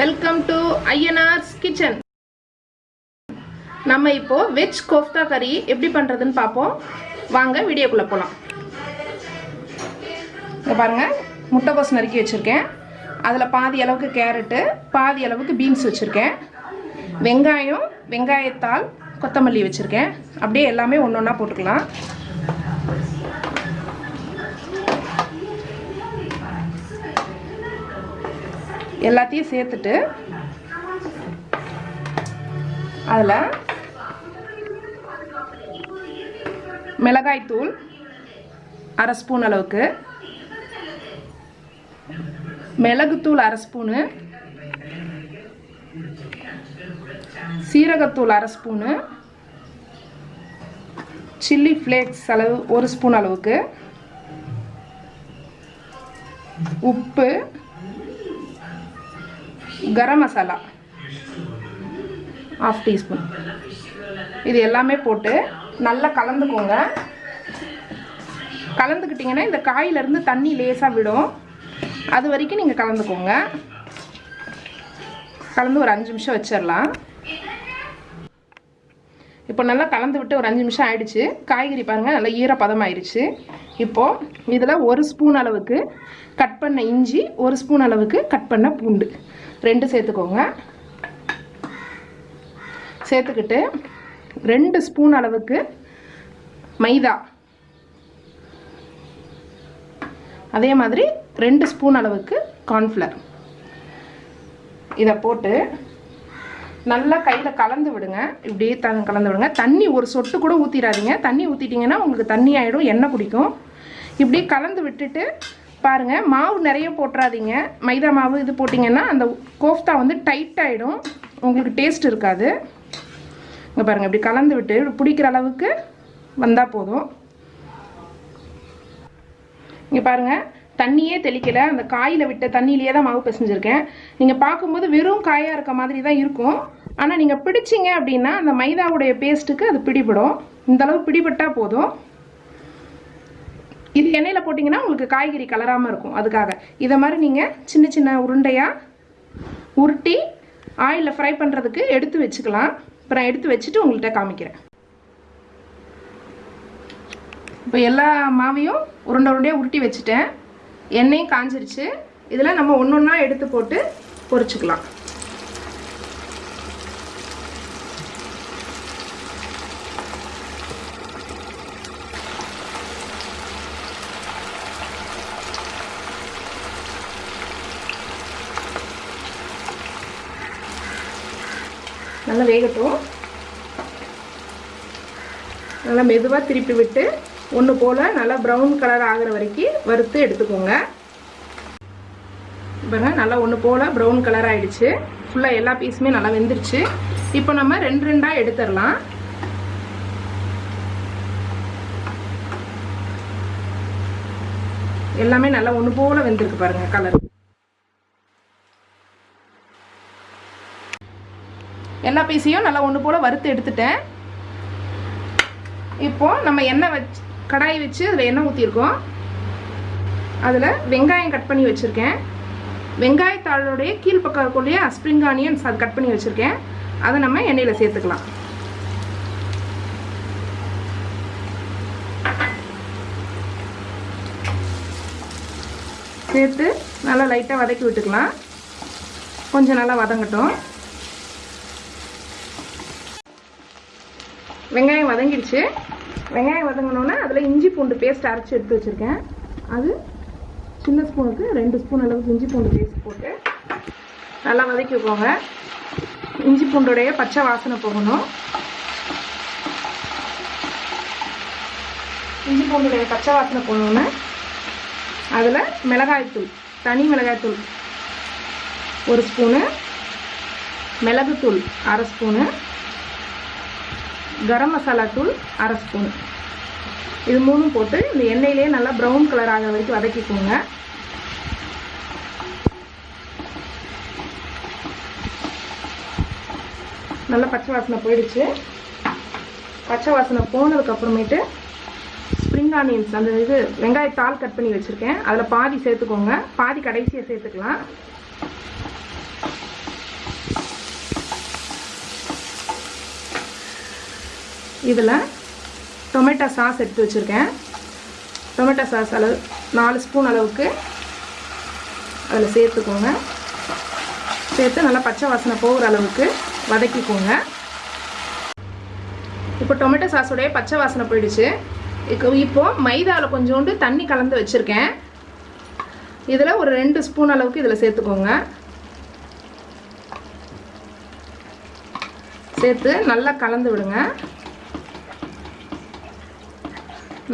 Welcome to ஐஎன்ஆர்ஸ் kitchen நம்ம இப்போ veg kofta கறி எப்படி பண்ணுறதுன்னு பார்ப்போம். வாங்க வீடியோக்குள்ளே போகலாம் இங்கே பாருங்கள் முட்டைக்கோஸ் நறுக்கி வச்சுருக்கேன். அதில் பாதி அளவுக்கு கேரட்டு பாதி அளவுக்கு பீன்ஸ் வச்சுருக்கேன். வெங்காயம் வெங்காயத்தால் கொத்தமல்லி வச்சுருக்கேன். அப்படியே எல்லாமே ஒன்று ஒன்றா போட்டுக்கலாம். எல்லாத்தையும் சேர்த்துட்டு அதில் மிளகாய்த்தூள் அரை ஸ்பூன் அளவுக்கு மிளகுத்தூள் அரை ஸ்பூனு சீரகத்தூள் அரை ஸ்பூனு சில்லி ஃப்ளேக்ஸ் அளவு ஒரு ஸ்பூன் அளவுக்கு உப்பு கரம் மசாலா. ஆஃப் டீஸ்பூன் இது எல்லாமே போட்டு நல்லா கலந்துக்கோங்க. கலந்துக்கிட்டிங்கன்னா இந்த காயிலேருந்து தண்ணி லேசாக விடும். அது வரைக்கும் நீங்கள் கலந்துக்கோங்க. கலந்து ஒரு அஞ்சு நிமிஷம் வச்சிடலாம். இப்போ நல்லா கலந்து விட்டு ஒரு அஞ்சு நிமிஷம் ஆயிடுச்சு. காய்கறி பாருங்கள் நல்லா ஈரப்பதம் ஆயிடுச்சு இப்போது இதில் ஒரு ஸ்பூன் அளவுக்கு கட் பண்ண இஞ்சி ஒரு ஸ்பூன் அளவுக்கு கட் பண்ண பூண்டு. ரெண்டு சேர்த்துக்கோங்க. சேர்த்துக்கிட்டு ரெண்டு ஸ்பூன் அளவுக்கு மைதா. அதே மாதிரி ரெண்டு ஸ்பூன் அளவுக்கு கார்ன்ஃப்ளவர் இதை போட்டு நல்லா கையில் கலந்து விடுங்க. இப்படியே த கலந்து விடுங்க. தண்ணி ஒரு சொட்டு கூட ஊற்றிடாதீங்க தண்ணி ஊற்றிட்டிங்கன்னா உங்களுக்கு தண்ணி ஆகிடும் எண்ணெய் குடிக்கும். இப்படி கலந்து விட்டுட்டு பாருங்கள் மாவு நிறைய போட்டுறாதீங்க. மைதா மாவு இது போட்டிங்கன்னா அந்த கோஃப்தா வந்து டைட் ஆகிடும் உங்களுக்கு டேஸ்ட் இருக்காது. இங்கே பாருங்கள் இப்படி கலந்து விட்டு பிடிக்கிற அளவுக்கு வந்தால் போதும். இங்கே பாருங்கள் தண்ணியே தெளிக்கலை. அந்த காயில் விட்ட தண்ணியிலேயே தான் மாவு பிசைஞ்சிருக்கேன். நீங்கள் பார்க்கும்போது வெறும் காயாக இருக்க மாதிரி தான் இருக்கும். ஆனால் நீங்கள் பிடிச்சிங்க அப்படின்னா அந்த மைதாவுடைய பேஸ்ட்டுக்கு அது பிடிபடும். இந்தளவு பிடிபட்டால் போதும். இது எண்ணெயில் போட்டிங்கன்னா உங்களுக்கு காய்கறி கலராமல் இருக்கும். அதுக்காக இதை மாதிரி நீங்கள் சின்ன சின்ன உருண்டையாக உருட்டி ஆயிலில் ஃப்ரை பண்ணுறதுக்கு எடுத்து வச்சுக்கலாம். அப்புறம் எடுத்து வச்சுட்டு உங்கள்கிட்ட காமிக்கிறேன். இப்போ எல்லா மாவையும் உருண்டை உருண்டையாக உருட்டி வச்சுட்டேன். எண்ணெயும் காஞ்சிருச்சு. இதில் நம்ம ஒன்று ஒன்றா எடுத்து போட்டு பொரிச்சுக்கலாம். வேகட்டும். நல்லா மெதுவாக திருப்பி விட்டு ஒன்று போல் நல்லா ப்ரௌன் கலர் ஆகிற வரைக்கும் வறுத்து எடுத்துக்கோங்க. இப்போ நல்லா ஒன்று போல் ப்ரௌன் கலர் ஆகிடுச்சு ஃபுல்லாக எல்லா பீஸுமே நல்லா வெந்துருச்சு. இப்போ நம்ம ரெண்டு ரெண்டாக எடுத்துடலாம். எல்லாமே நல்லா ஒன்று போல் வெந்திருக்கு பாருங்கள் கலர் எல்லா பீஸையும் நல்லா ஒன்று போல் வறுத்து எடுத்துட்டேன். இப்போது நம்ம எண்ணெய் வச்சு கடாய் வச்சு அதில் எண்ணெய் ஊற்றிருக்கோம் அதில் வெங்காயம் கட் பண்ணி வச்சுருக்கேன். வெங்காயத்தாளுடைய கீழ்ப்பக்கம் இருக்கக்கூடிய ஸ்ப்ரிங் ஆனியன்ஸ் அது கட் பண்ணி வச்சுருக்கேன். அதை நம்ம எண்ணெயில் சேர்த்துக்கலாம். சேர்த்து நல்லா லைட்டாக வதக்கி விட்டுக்கலாம். கொஞ்சம் நல்லா வதங்கட்டும். வெங்காயம் வதங்கிடுச்சு. வெங்காயம் வதங்கினோன்னே அதில் இஞ்சி பூண்டு பேஸ்ட் அரைச்சி எடுத்து வச்சுருக்கேன். அது சின்ன ஸ்பூனுக்கு ரெண்டு ஸ்பூன் அளவுக்கு இஞ்சி பூண்டு பேஸ்ட் போட்டு நல்லா வதக்கிக்கோங்க இஞ்சி பூண்டுடைய பச்சை வாசனை போகணும். இஞ்சி பூண்டுடைய பச்சை வாசனை போகணுன்னு அதில் மிளகாய்த்தூள் தனி மிளகாய்த்தூள் ஒரு ஸ்பூனு மிளகுத்தூள் அரை ஸ்பூனு கரம் மசாலா தூள் அரை ஸ்பூன். இது மூணும் போட்டு இந்த எண்ணெயிலே நல்லா ப்ரௌன் கலர் ஆகிற வரைக்கும் வதக்கிக்கோங்க. நல்லா பச்சை வாசனை போயிடுச்சு. பச்சை வாசனை போனதுக்கு அப்புறமேட்டு ஸ்ப்ரிங் ஆனியன்ஸ் அந்த இது வெங்காயத்தால் கட் பண்ணி வச்சுருக்கேன். அதில் பாதி சேர்த்துக்கோங்க. பாதி கடைசியாக சேர்த்துக்கலாம். இதில் டொமேட்டோ சாஸ் எடுத்து வச்சுருக்கேன். டொமேட்டோ சாஸ் அளவு நாலு ஸ்பூன் அளவுக்கு அதில் சேர்த்துக்கோங்க. சேர்த்து நல்லா பச்சை வாசனை போகிற அளவுக்கு வதக்கிக்கோங்க. இப்போ டொமேட்டோ சாஸோடைய பச்சை வாசனை போயிடுச்சு. இப்போ இப்போது மைதாவில் கொஞ்சோண்டு தண்ணி கலந்து வச்சுருக்கேன். இதில் ஒரு ரெண்டு ஸ்பூன் அளவுக்கு இதில் சேர்த்துக்கோங்க. சேர்த்து நல்லா கலந்து விடுங்க.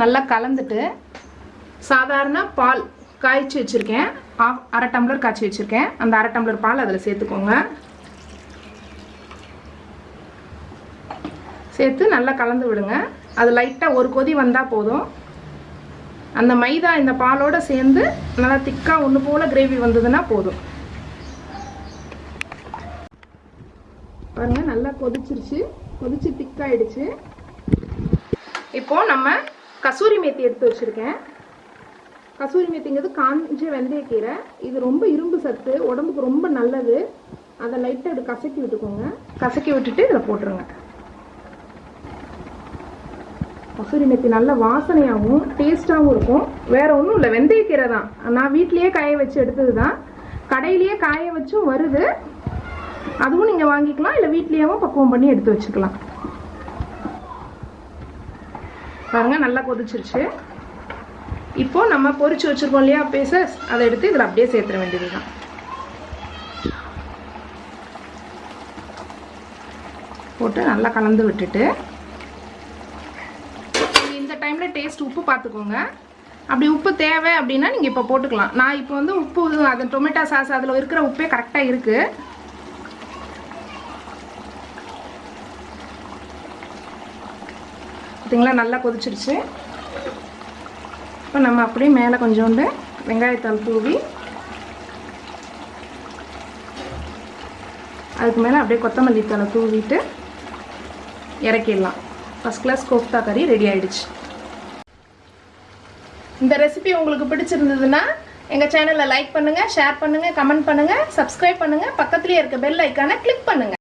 நல்லா கலந்துட்டு சாதாரண பால் காய்ச்சி வச்சுருக்கேன். ஆஃப் அரை டம்ளர் காய்ச்சி வச்சுருக்கேன். அந்த அரை டம்ளர் பால் அதில் சேர்த்துக்கோங்க. சேர்த்து நல்லா கலந்து விடுங்க. அது லைட்டாக ஒரு கொதி வந்தால் போதும். அந்த மைதா இந்த பாலோடு சேர்ந்து நல்லா திக்காக ஒன்று போல் கிரேவி வந்ததுன்னா போதும். பாருங்கள் நல்லா கொதிச்சிருச்சு. கொதிச்சு திக்காயிடுச்சு. இப்போது நம்ம கசூரி மேத்தி எடுத்து வச்சுருக்கேன். கசூரி மேத்திங்கிறது காஞ்ச வெந்தயக்கீரை. இது ரொம்ப இரும்பு சத்து உடம்புக்கு ரொம்ப நல்லது. அதை லைட்டாக எடுத்து கசக்கி விட்டுக்கோங்க. கசக்கி விட்டுட்டு இதில் போட்டுருங்க. கசூரி மெத்தி நல்ல வாசனையாகவும் டேஸ்ட்டாகவும் இருக்கும். வேற ஒன்றும் இல்லை வெந்தயக்கீரை தான். நான் வீட்லேயே காய வச்சு எடுத்தது தான். கடையிலேயே காய வச்சும் வருது. அதுவும் நீங்கள் வாங்கிக்கலாம் இல்லை வீட்லேயேவும் பக்குவம் பண்ணி எடுத்து வச்சுக்கலாம். பாருங்க நல்லா கொதிச்சிருச்சு. இப்போ நம்ம பொறிச்சு வச்சிருக்கோம் இல்லையா பேசஸ் அதை எடுத்து இதில் அப்படியே சேர்த்துட வேண்டியது தான் போட்டு நல்லா கலந்து விட்டுட்டு இந்த டைமில் டேஸ்ட் உப்பு பார்த்துக்கோங்க. அப்படி உப்பு தேவை அப்படின்னா நீங்கள் இப்போ போட்டுக்கலாம். நான் இப்போ வந்து உப்பு அது டொமேட்டோ சாஸ் அதில் இருக்கிற உப்பே கரெக்டாக இருக்குது பார்த்தீங்களா நல்லா கொதிச்சிருச்சு. இப்போ நம்ம அப்படியே மேலே கொஞ்சோண்டு வெங்காயத்தால் தூவி அதுக்கு மேலே அப்படியே கொத்தமல்லி தலை தூவிட்டு இறக்கிடலாம். ஃபஸ்ட் கிளாஸ் கோஃப்தா கறி ரெடி ஆயிடுச்சு. இந்த ரெசிபி உங்களுக்கு பிடிச்சிருந்ததுன்னா எங்கள் சேனலை லைக் பண்ணுங்கள் ஷேர் பண்ணுங்கள் கமெண்ட் பண்ணுங்கள் சப்ஸ்கிரைப் பண்ணுங்கள் பக்கத்துலேயே இருக்க பெல் ஐக்கானை கிளிக் பண்ணுங்கள்